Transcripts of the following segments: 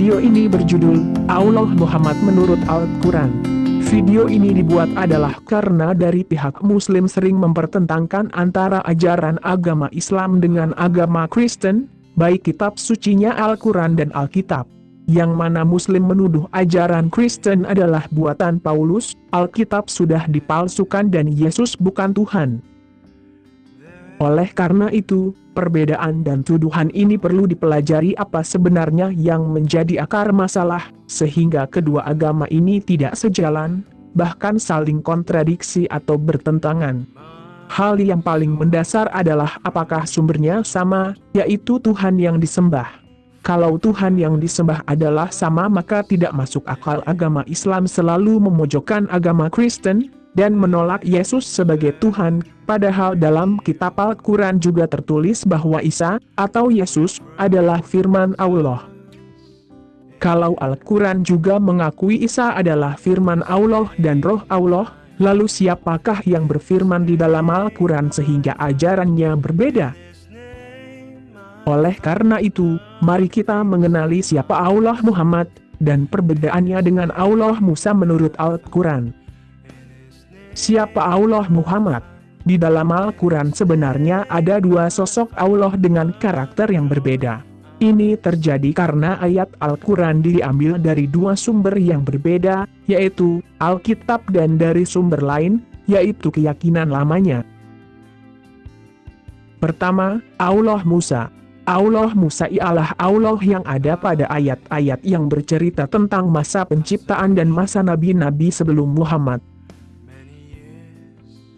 Video ini berjudul, Allah Muhammad menurut Al-Quran. Video ini dibuat adalah karena dari pihak muslim sering mempertentangkan antara ajaran agama Islam dengan agama Kristen, baik kitab sucinya Al-Quran dan Alkitab. Yang mana muslim menuduh ajaran Kristen adalah buatan Paulus, Alkitab sudah dipalsukan dan Yesus bukan Tuhan. Oleh karena itu, perbedaan dan tuduhan ini perlu dipelajari apa sebenarnya yang menjadi akar masalah, sehingga kedua agama ini tidak sejalan, bahkan saling kontradiksi atau bertentangan. Hal yang paling mendasar adalah apakah sumbernya sama, yaitu Tuhan yang disembah. Kalau Tuhan yang disembah adalah sama maka tidak masuk akal agama Islam selalu memojokkan agama Kristen, dan menolak Yesus sebagai Tuhan, padahal dalam kitab Al-Quran juga tertulis bahwa Isa, atau Yesus, adalah firman Allah. Kalau Al-Quran juga mengakui Isa adalah firman Allah dan roh Allah, lalu siapakah yang berfirman di dalam Al-Quran sehingga ajarannya berbeda? Oleh karena itu, mari kita mengenali siapa Allah Muhammad, dan perbedaannya dengan Allah Musa menurut Al-Quran. Siapa Allah Muhammad? Di dalam Al-Quran sebenarnya ada dua sosok Allah dengan karakter yang berbeda. Ini terjadi karena ayat Al-Quran diambil dari dua sumber yang berbeda, yaitu Alkitab dan dari sumber lain, yaitu keyakinan lamanya. Pertama, Allah Musa. Allah Musa ialah Allah yang ada pada ayat-ayat yang bercerita tentang masa penciptaan dan masa nabi-nabi sebelum Muhammad.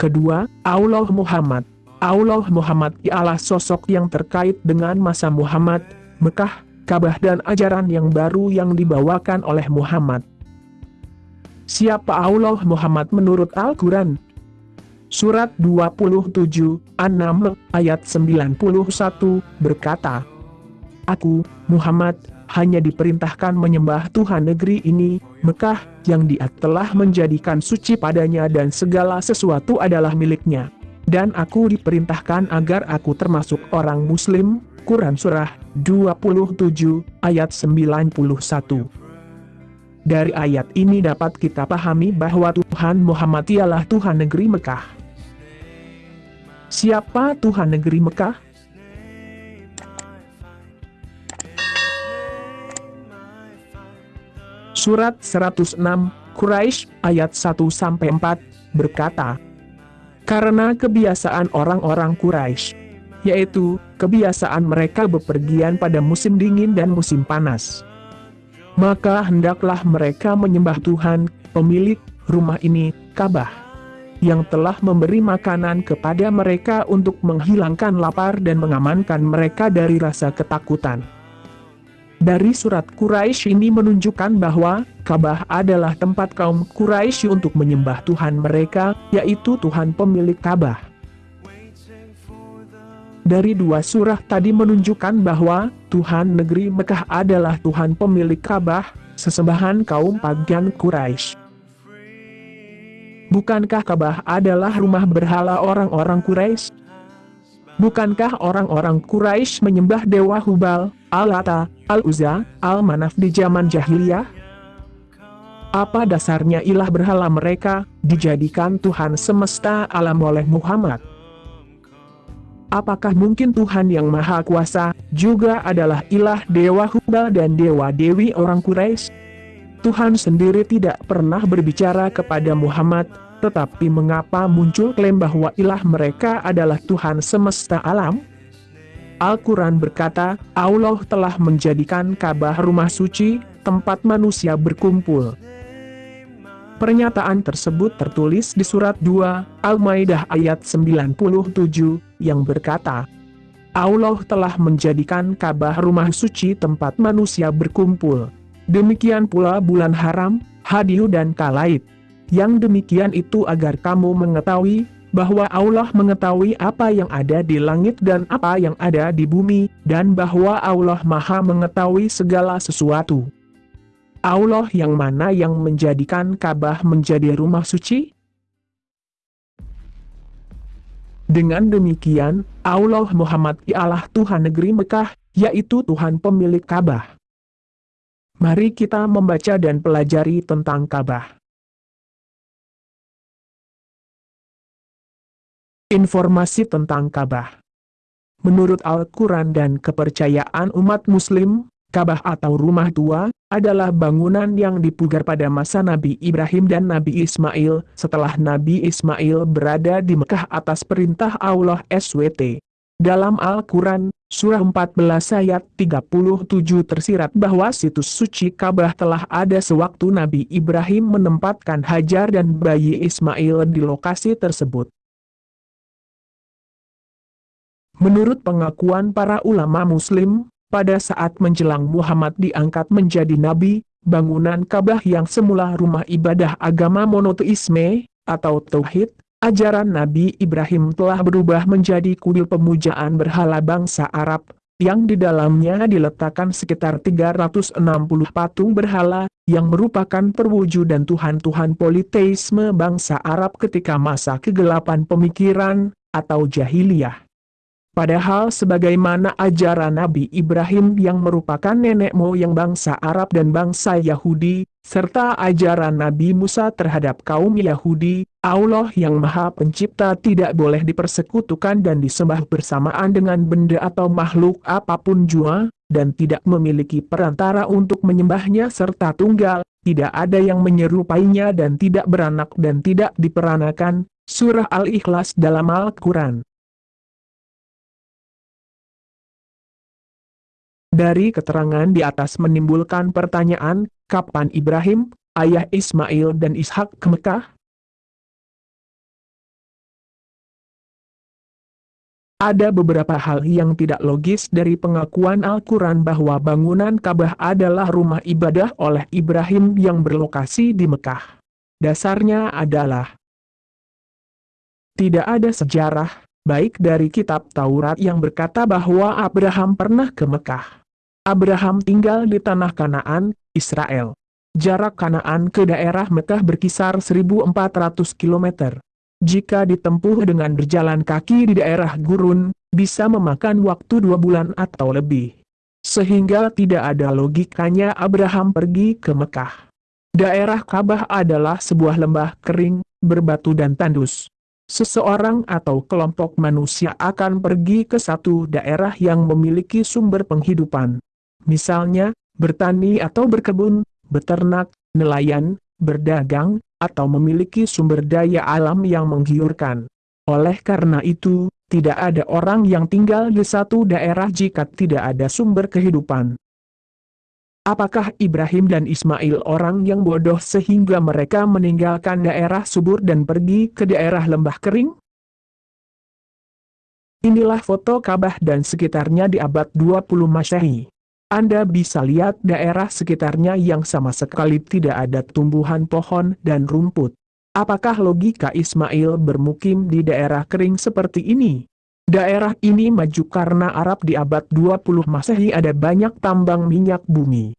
Kedua, Allah Muhammad. Allah Muhammad ialah sosok yang terkait dengan masa Muhammad, Mekah, Ka'bah dan ajaran yang baru yang dibawakan oleh Muhammad. Siapa Allah Muhammad menurut Al-Quran? Surat 27, 6, ayat 91, berkata, Aku, Muhammad, hanya diperintahkan menyembah Tuhan negeri ini, Mekah, yang dia telah menjadikan suci padanya dan segala sesuatu adalah miliknya. Dan aku diperintahkan agar aku termasuk orang muslim, Quran Surah 27, ayat 91. Dari ayat ini dapat kita pahami bahwa Tuhan Muhammad ialah Tuhan negeri Mekah. Siapa Tuhan negeri Mekah? Surat 106, Quraisy ayat 1-4, berkata, Karena kebiasaan orang-orang Quraisy, yaitu, kebiasaan mereka bepergian pada musim dingin dan musim panas. Maka hendaklah mereka menyembah Tuhan, pemilik rumah ini, Ka'bah, yang telah memberi makanan kepada mereka untuk menghilangkan lapar dan mengamankan mereka dari rasa ketakutan. Dari surat Quraisy ini menunjukkan bahwa, Ka'bah adalah tempat kaum Quraisy untuk menyembah Tuhan mereka, yaitu Tuhan pemilik Ka'bah. Dari dua surah tadi menunjukkan bahwa, Tuhan negeri Mekah adalah Tuhan pemilik Ka'bah, sesembahan kaum pagan Quraisy. Bukankah Ka'bah adalah rumah berhala orang-orang Quraisy? Bukankah orang-orang Quraisy menyembah Dewa Hubal, Al-Lata, Al-Uzza, Al-Manaf di zaman jahiliyah? Apa dasarnya ilah berhala mereka, dijadikan Tuhan semesta alam oleh Muhammad? Apakah mungkin Tuhan yang Maha Kuasa, juga adalah ilah Dewa Hubal dan Dewa Dewi orang Quraisy? Tuhan sendiri tidak pernah berbicara kepada Muhammad, tetapi mengapa muncul klaim bahwa ilah mereka adalah Tuhan semesta alam? Al-Quran berkata, Allah telah menjadikan Ka'bah rumah suci, tempat manusia berkumpul. Pernyataan tersebut tertulis di surat 2, Al-Maidah ayat 97, yang berkata, Allah telah menjadikan Ka'bah rumah suci tempat manusia berkumpul. Demikian pula bulan haram, hadiu dan kalaid. Yang demikian itu agar kamu mengetahui, bahwa Allah mengetahui apa yang ada di langit dan apa yang ada di bumi, dan bahwa Allah maha mengetahui segala sesuatu. Allah yang mana yang menjadikan Ka'bah menjadi rumah suci? Dengan demikian, Allah Muhammad ialah Tuhan negeri Mekah, yaitu Tuhan pemilik Ka'bah. Mari kita membaca dan pelajari tentang Ka'bah. Informasi tentang Ka'bah Menurut Al-Quran dan kepercayaan umat muslim, Ka'bah atau rumah tua, adalah bangunan yang dipugar pada masa Nabi Ibrahim dan Nabi Ismail, setelah Nabi Ismail berada di Mekah atas perintah Allah SWT. Dalam Al-Quran, Surah 14 ayat 37 tersirat bahwa situs suci Ka'bah telah ada sewaktu Nabi Ibrahim menempatkan Hajar dan bayi Ismail di lokasi tersebut. Menurut pengakuan para ulama muslim, pada saat menjelang Muhammad diangkat menjadi nabi, bangunan Ka'bah yang semula rumah ibadah agama monoteisme, atau Tauhid, Ajaran Nabi Ibrahim telah berubah menjadi kuil pemujaan berhala bangsa Arab, yang di dalamnya diletakkan sekitar 360 patung berhala, yang merupakan perwujudan Tuhan-Tuhan politeisme bangsa Arab ketika masa kegelapan pemikiran, atau jahiliyah. Padahal sebagaimana ajaran Nabi Ibrahim yang merupakan nenek moyang bangsa Arab dan bangsa Yahudi, serta ajaran Nabi Musa terhadap kaum Yahudi, Allah yang maha pencipta tidak boleh dipersekutukan dan disembah bersamaan dengan benda atau makhluk apa pun jua, dan tidak memiliki perantara untuk menyembahnya serta tunggal, tidak ada yang menyerupainya dan tidak beranak dan tidak diperanakan, Surah Al-Ikhlas dalam Al-Quran. Dari keterangan di atas menimbulkan pertanyaan, kapan Ibrahim, ayah Ismail dan Ishak ke Mekah? Ada beberapa hal yang tidak logis dari pengakuan Al-Quran bahwa bangunan Ka'bah adalah rumah ibadah oleh Ibrahim yang berlokasi di Mekah. Dasarnya adalah tidak ada sejarah, baik dari kitab Taurat yang berkata bahwa Abraham pernah ke Mekah Abraham tinggal di tanah Kanaan, Israel. Jarak Kanaan ke daerah Mekah berkisar 1400 km. Jika ditempuh dengan berjalan kaki di daerah gurun, bisa memakan waktu dua bulan atau lebih. Sehingga tidak ada logikanya Abraham pergi ke Mekah. Daerah Kabah adalah sebuah lembah kering, berbatu dan tandus. Seseorang atau kelompok manusia akan pergi ke satu daerah yang memiliki sumber penghidupan misalnya, bertani atau berkebun, beternak, nelayan, berdagang, atau memiliki sumber daya alam yang menggiurkan. Oleh karena itu, tidak ada orang yang tinggal di satu daerah jika tidak ada sumber kehidupan. Apakah Ibrahim dan Ismail orang yang bodoh sehingga mereka meninggalkan daerah subur dan pergi ke daerah lembah kering? Inilah foto Ka'bah dan sekitarnya di abad 20 Masehi. Anda bisa lihat daerah sekitarnya yang sama sekali tidak ada tumbuhan pohon dan rumput. Apakah logika Ismail bermukim di daerah kering seperti ini? Daerah ini maju karena Arab di abad 20 Masehi ada banyak tambang minyak bumi.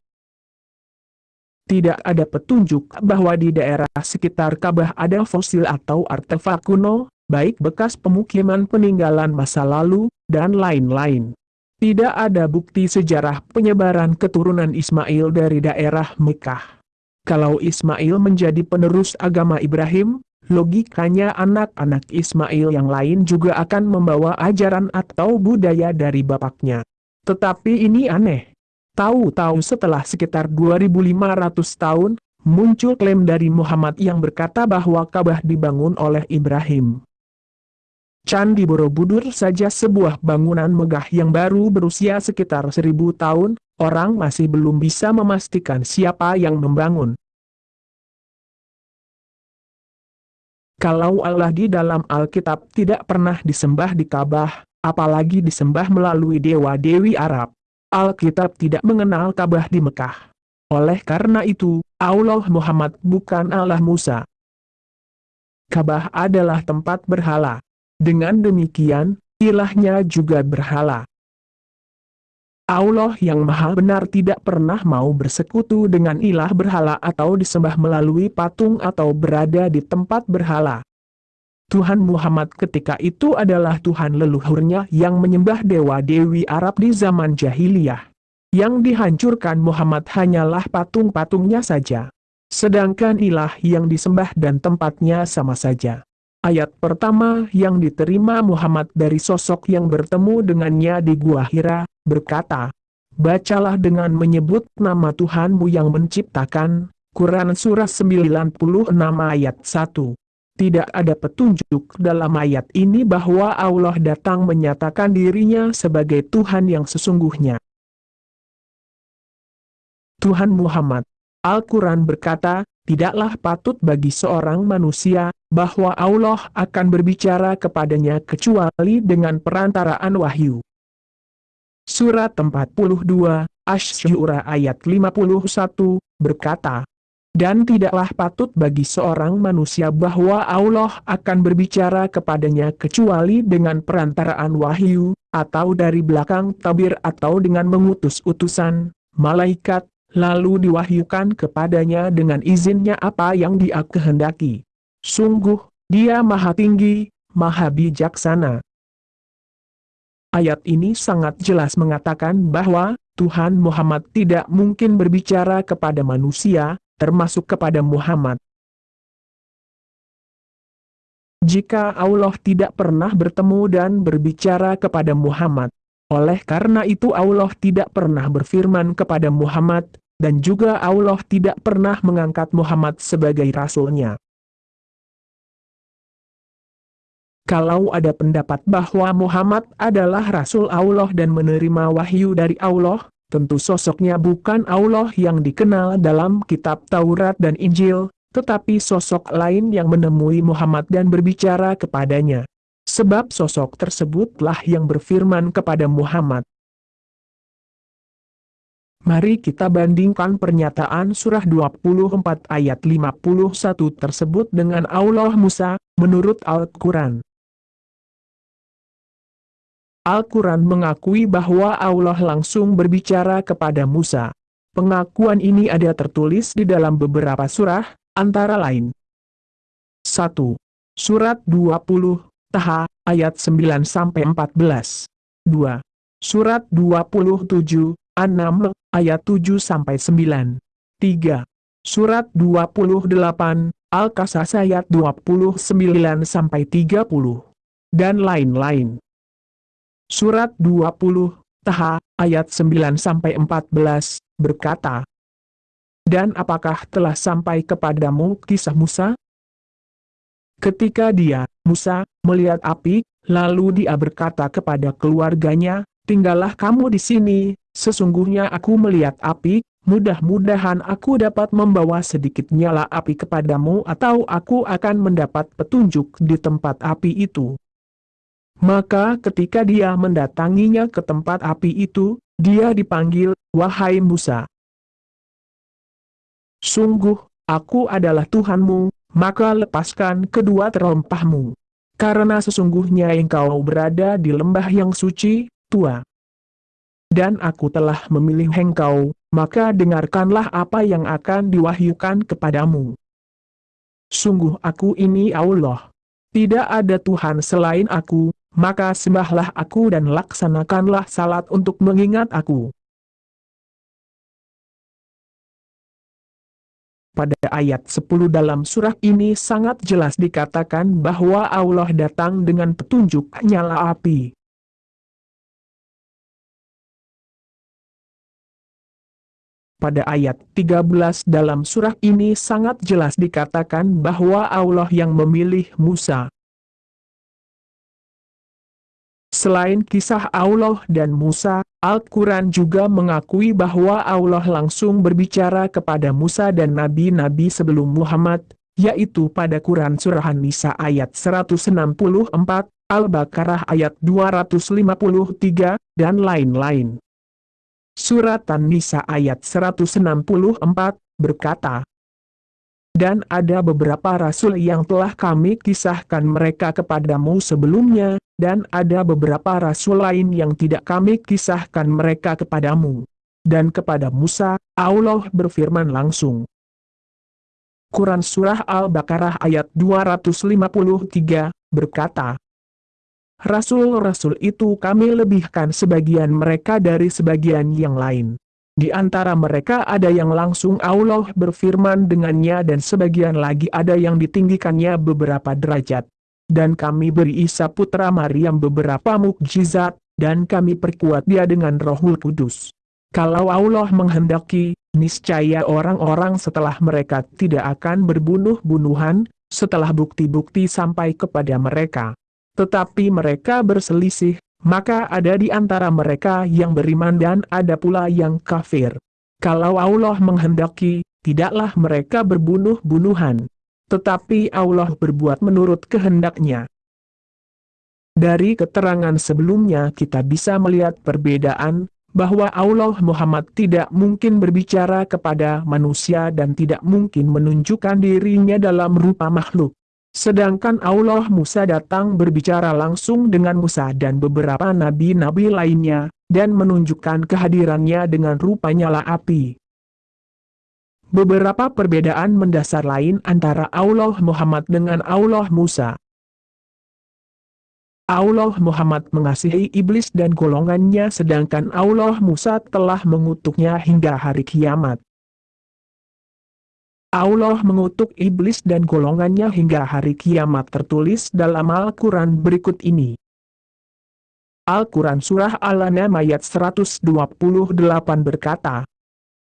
Tidak ada petunjuk bahwa di daerah sekitar Ka'bah ada fosil atau artefak kuno, baik bekas pemukiman peninggalan masa lalu, dan lain-lain. Tidak ada bukti sejarah penyebaran keturunan Ismail dari daerah Mekah. Kalau Ismail menjadi penerus agama Ibrahim, logikanya anak-anak Ismail yang lain juga akan membawa ajaran atau budaya dari bapaknya. Tetapi ini aneh. Tahu-tahu setelah sekitar 2500 tahun, muncul klaim dari Muhammad yang berkata bahwa Ka'bah dibangun oleh Ibrahim. Candi Borobudur saja sebuah bangunan megah yang baru berusia sekitar seribu tahun, orang masih belum bisa memastikan siapa yang membangun. Kalau Allah di dalam Alkitab tidak pernah disembah di Ka'bah, apalagi disembah melalui dewa-dewi Arab, Alkitab tidak mengenal Ka'bah di Mekah. Oleh karena itu, Allah Muhammad bukan Allah Musa. Ka'bah adalah tempat berhala. Dengan demikian, ilahnya juga berhala. Allah yang maha benar tidak pernah mau bersekutu dengan ilah berhala atau disembah melalui patung atau berada di tempat berhala. Tuhan Muhammad ketika itu adalah Tuhan leluhurnya yang menyembah dewa-dewi Arab di zaman jahiliyah. yang dihancurkan Muhammad hanyalah patung-patungnya saja. Sedangkan ilah yang disembah dan tempatnya sama saja. Ayat pertama yang diterima Muhammad dari sosok yang bertemu dengannya di Gua Hira, berkata, Bacalah dengan menyebut nama Tuhanmu yang menciptakan, Quran Surah 96 ayat 1. Tidak ada petunjuk dalam ayat ini bahwa Allah datang menyatakan dirinya sebagai Tuhan yang sesungguhnya. Tuhan Muhammad. Al-Quran berkata, tidaklah patut bagi seorang manusia, bahwa Allah akan berbicara kepadanya kecuali dengan perantaraan wahyu. Surat 42, Ash-Shura ayat 51, berkata, Dan tidaklah patut bagi seorang manusia bahwa Allah akan berbicara kepadanya kecuali dengan perantaraan wahyu, atau dari belakang tabir atau dengan mengutus utusan, malaikat, lalu diwahyukan kepadanya dengan izinnya apa yang dia kehendaki. Sungguh, dia maha tinggi, maha bijaksana. Ayat ini sangat jelas mengatakan bahwa, Tuhan Muhammad tidak mungkin berbicara kepada manusia, termasuk kepada Muhammad. Jika Allah tidak pernah bertemu dan berbicara kepada Muhammad, oleh karena itu Allah tidak pernah berfirman kepada Muhammad, dan juga Allah tidak pernah mengangkat Muhammad sebagai rasulnya. Kalau ada pendapat bahwa Muhammad adalah rasul Allah dan menerima wahyu dari Allah, tentu sosoknya bukan Allah yang dikenal dalam kitab Taurat dan Injil, tetapi sosok lain yang menemui Muhammad dan berbicara kepadanya. Sebab sosok tersebutlah yang berfirman kepada Muhammad, Mari kita bandingkan pernyataan surah 24 ayat 51 tersebut dengan Allah Musa, menurut Al-Quran. Al-Quran mengakui bahwa Allah langsung berbicara kepada Musa. Pengakuan ini ada tertulis di dalam beberapa surah, antara lain. 1. Surat 20, Taha, ayat 9-14. 2. Surat 27, An-Naml, ayat 7-9. 3. Surat 28, Al-Qasas ayat 29-30. Dan lain-lain. Surat 20, Taha, ayat 9-14, berkata, Dan apakah telah sampai kepadamu kisah Musa? Ketika dia, Musa, melihat api, lalu dia berkata kepada keluarganya, tinggallah kamu di sini, Sesungguhnya aku melihat api, mudah-mudahan aku dapat membawa sedikit nyala api kepadamu atau aku akan mendapat petunjuk di tempat api itu. Maka ketika dia mendatanginya ke tempat api itu, dia dipanggil, Wahai Musa. Sungguh, aku adalah Tuhanmu, maka lepaskan kedua terompahmu. Karena sesungguhnya engkau berada di lembah yang suci, tua dan aku telah memilih engkau, maka dengarkanlah apa yang akan diwahyukan kepadamu. Sungguh aku ini Allah. Tidak ada Tuhan selain aku, maka sembahlah aku dan laksanakanlah salat untuk mengingat aku. Pada ayat 10 dalam surah ini sangat jelas dikatakan bahwa Allah datang dengan petunjuk nyala api. Pada ayat 13 dalam surah ini sangat jelas dikatakan bahwa Allah yang memilih Musa. Selain kisah Allah dan Musa, Al-Quran juga mengakui bahwa Allah langsung berbicara kepada Musa dan nabi-nabi sebelum Muhammad, yaitu pada Quran Surah An-Nisa ayat 164, Al-Baqarah ayat 253, dan lain-lain. Surat An-Nisa ayat 164, berkata, Dan ada beberapa rasul yang telah kami kisahkan mereka kepadamu sebelumnya, dan ada beberapa rasul lain yang tidak kami kisahkan mereka kepadamu. Dan kepada Musa, Allah berfirman langsung. Quran Surah Al-Baqarah ayat 253, berkata, Rasul-rasul itu kami lebihkan sebagian mereka dari sebagian yang lain. Di antara mereka ada yang langsung Allah berfirman dengannya dan sebagian lagi ada yang ditinggikannya beberapa derajat. Dan kami beri Isa putra Maryam beberapa mukjizat, dan kami perkuat dia dengan rohul kudus. Kalau Allah menghendaki, niscaya orang-orang setelah mereka tidak akan berbunuh-bunuhan, setelah bukti-bukti sampai kepada mereka. Tetapi mereka berselisih, maka ada di antara mereka yang beriman dan ada pula yang kafir. Kalau Allah menghendaki, tidaklah mereka berbunuh-bunuhan. Tetapi Allah berbuat menurut kehendaknya. Dari keterangan sebelumnya kita bisa melihat perbedaan, bahwa Allah Muhammad tidak mungkin berbicara kepada manusia dan tidak mungkin menunjukkan dirinya dalam rupa makhluk. Sedangkan Allah Musa datang berbicara langsung dengan Musa dan beberapa nabi-nabi lainnya, dan menunjukkan kehadirannya dengan rupa nyala api. Beberapa perbedaan mendasar lain antara Allah Muhammad dengan Allah Musa. Allah Muhammad mengasihi iblis dan golongannya sedangkan Allah Musa telah mengutuknya hingga hari kiamat. Allah mengutuk iblis dan golongannya hingga hari kiamat tertulis dalam Al-Quran berikut ini. Al-Quran Surah Al-An'am ayat 128 berkata,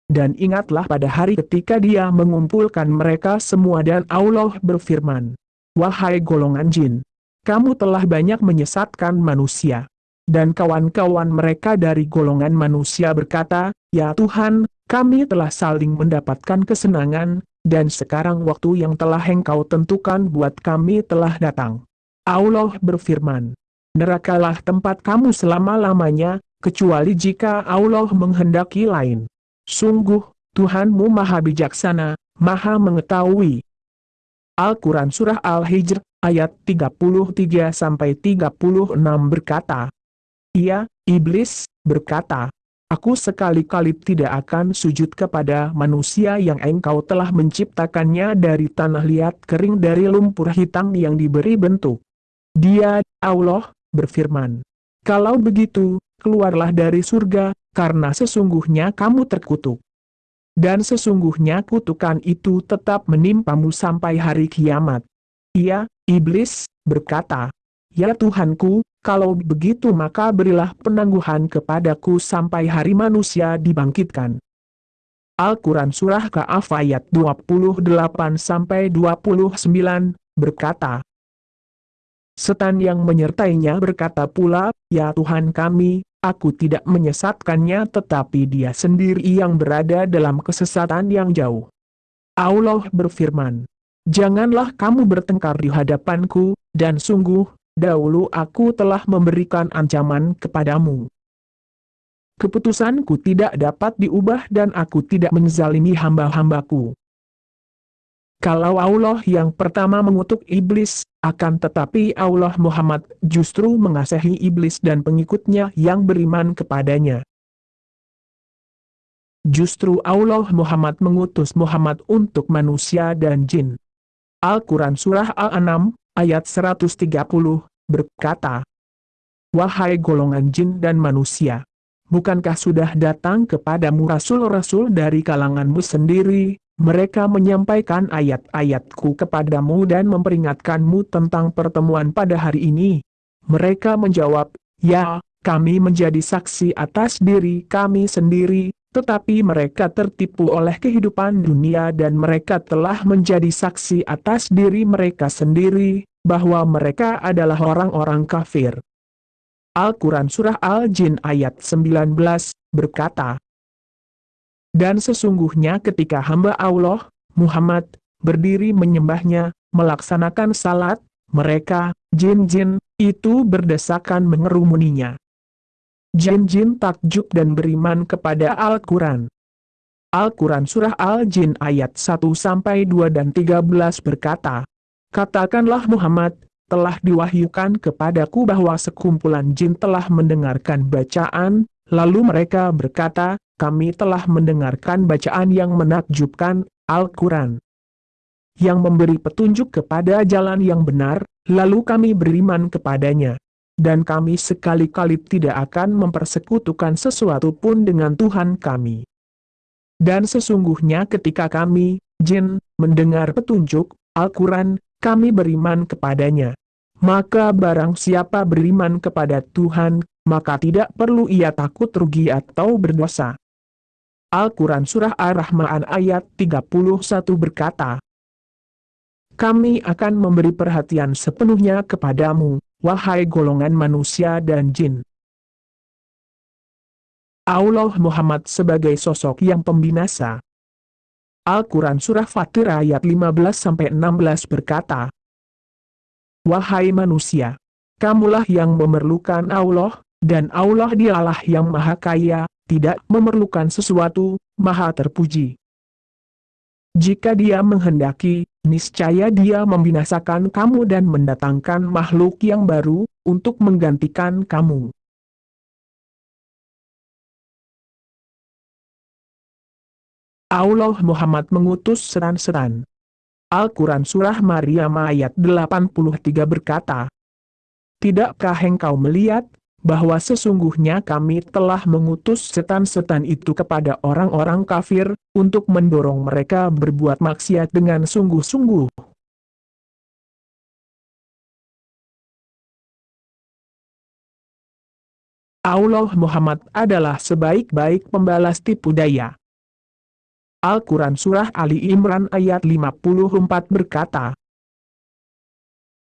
Dan ingatlah pada hari ketika dia mengumpulkan mereka semua dan Allah berfirman, Wahai golongan jin, kamu telah banyak menyesatkan manusia. Dan kawan-kawan mereka dari golongan manusia berkata, Ya Tuhan, kami telah saling mendapatkan kesenangan, dan sekarang waktu yang telah engkau tentukan buat kami telah datang. Allah berfirman, nerakalah tempat kamu selama-lamanya, kecuali jika Allah menghendaki lain. Sungguh, Tuhanmu maha bijaksana, maha mengetahui. Al-Quran Surah Al-Hijr, ayat 33-36 berkata, Ia, Iblis, berkata, Aku sekali-kali tidak akan sujud kepada manusia yang engkau telah menciptakannya dari tanah liat kering dari lumpur hitam yang diberi bentuk. Dia, Allah, berfirman. Kalau begitu, keluarlah dari surga, karena sesungguhnya kamu terkutuk. Dan sesungguhnya kutukan itu tetap menimpamu sampai hari kiamat. Ia, iblis, berkata, Ya Tuhanku, kalau begitu maka berilah penangguhan kepadaku sampai hari manusia dibangkitkan. Al-Quran Surah Ka'af ayat 28-29 berkata, Setan yang menyertainya berkata pula, Ya Tuhan kami, aku tidak menyesatkannya tetapi dia sendiri yang berada dalam kesesatan yang jauh. Allah berfirman, Janganlah kamu bertengkar di hadapanku, dan sungguh, dahulu aku telah memberikan ancaman kepadamu. Keputusanku tidak dapat diubah dan aku tidak menzalimi hamba-hambaku. Kalau Allah yang pertama mengutuk iblis, akan tetapi Allah Muhammad justru mengasihi iblis dan pengikutnya yang beriman kepadanya. Justru Allah Muhammad mengutus Muhammad untuk manusia dan jin. Al-Quran Surah Al-An'am, ayat 130, berkata, Wahai golongan jin dan manusia, bukankah sudah datang kepadamu rasul-rasul dari kalanganmu sendiri, mereka menyampaikan ayat-ayatku kepadamu dan memperingatkanmu tentang pertemuan pada hari ini. Mereka menjawab, Ya, kami menjadi saksi atas diri kami sendiri, tetapi mereka tertipu oleh kehidupan dunia dan mereka telah menjadi saksi atas diri mereka sendiri, bahwa mereka adalah orang-orang kafir. Al-Quran Surah Al-Jin ayat 19, berkata, Dan sesungguhnya ketika hamba Allah, Muhammad, berdiri menyembahnya, melaksanakan salat, mereka, jin-jin, itu berdesakan mengerumuninya. Jin-jin takjub dan beriman kepada Al-Quran. Al-Quran Surah Al-Jin ayat 1-2 dan 13 berkata, Katakanlah Muhammad, telah diwahyukan kepadaku bahwa sekumpulan jin telah mendengarkan bacaan, lalu mereka berkata, kami telah mendengarkan bacaan yang menakjubkan, Al-Quran. Yang memberi petunjuk kepada jalan yang benar, lalu kami beriman kepadanya. Dan kami sekali-kali tidak akan mempersekutukan sesuatu pun dengan Tuhan kami. Dan sesungguhnya ketika kami, jin, mendengar petunjuk, Al-Quran, kami beriman kepadanya. Maka barang siapa beriman kepada Tuhan, maka tidak perlu ia takut rugi atau berdosa. Al-Quran Surah Ar-Rahman ayat 31 berkata, Kami akan memberi perhatian sepenuhnya kepadamu, wahai golongan manusia dan jin. Allah Muhammad sebagai sosok yang pembinasa. Al-Quran Surah Fatir ayat 15-16 berkata, Wahai manusia, kamulah yang memerlukan Allah, dan Allah dialah yang maha kaya, tidak memerlukan sesuatu, maha terpuji. Jika dia menghendaki, niscaya dia membinasakan kamu dan mendatangkan makhluk yang baru, untuk menggantikan kamu. Allah Muhammad mengutus seran-seran. Al-Quran Surah Maryam ayat 83 berkata, Tidakkah engkau melihat, bahwa sesungguhnya kami telah mengutus setan-setan itu kepada orang-orang kafir, untuk mendorong mereka berbuat maksiat dengan sungguh-sungguh. Allah Muhammad adalah sebaik-baik pembalas tipu daya. Al-Quran Surah Ali Imran ayat 54 berkata,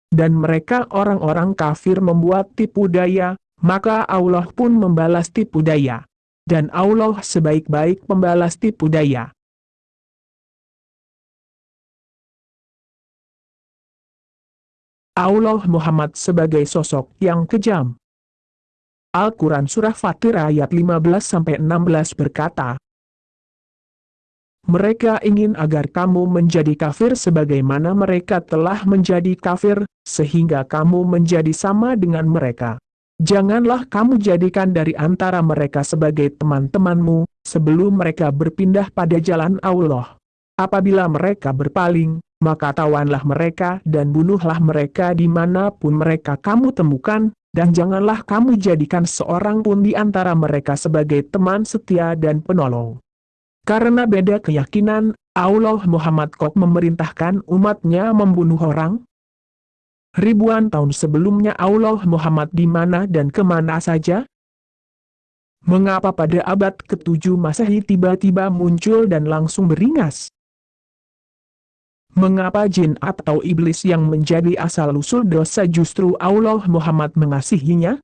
Dan mereka orang-orang kafir membuat tipu daya, maka Allah pun membalas tipu daya. Dan Allah sebaik-baik pembalas tipu daya. Allah Muhammad sebagai sosok yang kejam. Al-Quran Surah Fatir ayat 15-16 berkata, Mereka ingin agar kamu menjadi kafir sebagaimana mereka telah menjadi kafir, sehingga kamu menjadi sama dengan mereka. Janganlah kamu jadikan dari antara mereka sebagai teman-temanmu, sebelum mereka berpindah pada jalan Allah. Apabila mereka berpaling, maka tawanlah mereka dan bunuhlah mereka di mana pun mereka kamu temukan, dan janganlah kamu jadikan seorang pun di antara mereka sebagai teman setia dan penolong. Karena beda keyakinan, Allah Muhammad kok memerintahkan umatnya membunuh orang, ribuan tahun sebelumnya Allah Muhammad di mana dan ke mana saja? Mengapa pada abad ke-7 Masehi tiba-tiba muncul dan langsung beringas? Mengapa jin atau iblis yang menjadi asal-usul dosa justru Allah Muhammad mengasihinya?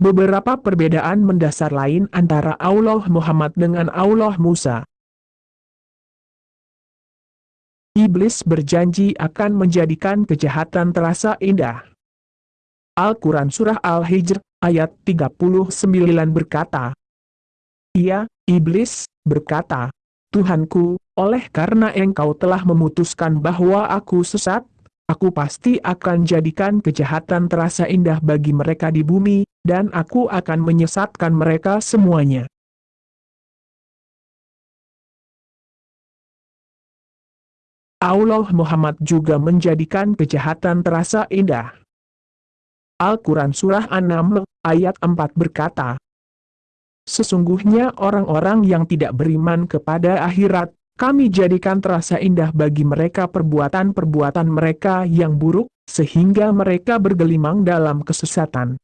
Beberapa perbedaan mendasar lain antara Allah Muhammad dengan Allah Musa. Iblis berjanji akan menjadikan kejahatan terasa indah. Al-Quran Surah Al-Hijr, ayat 39 berkata, Ia, Iblis, berkata, Tuhanku, oleh karena engkau telah memutuskan bahwa aku sesat, aku pasti akan jadikan kejahatan terasa indah bagi mereka di bumi, dan aku akan menyesatkan mereka semuanya. Allah Muhammad juga menjadikan kejahatan terasa indah. Al-Quran Surah An-Naml, ayat 4 berkata, Sesungguhnya orang-orang yang tidak beriman kepada akhirat, kami jadikan terasa indah bagi mereka perbuatan-perbuatan mereka yang buruk, sehingga mereka bergelimang dalam kesesatan.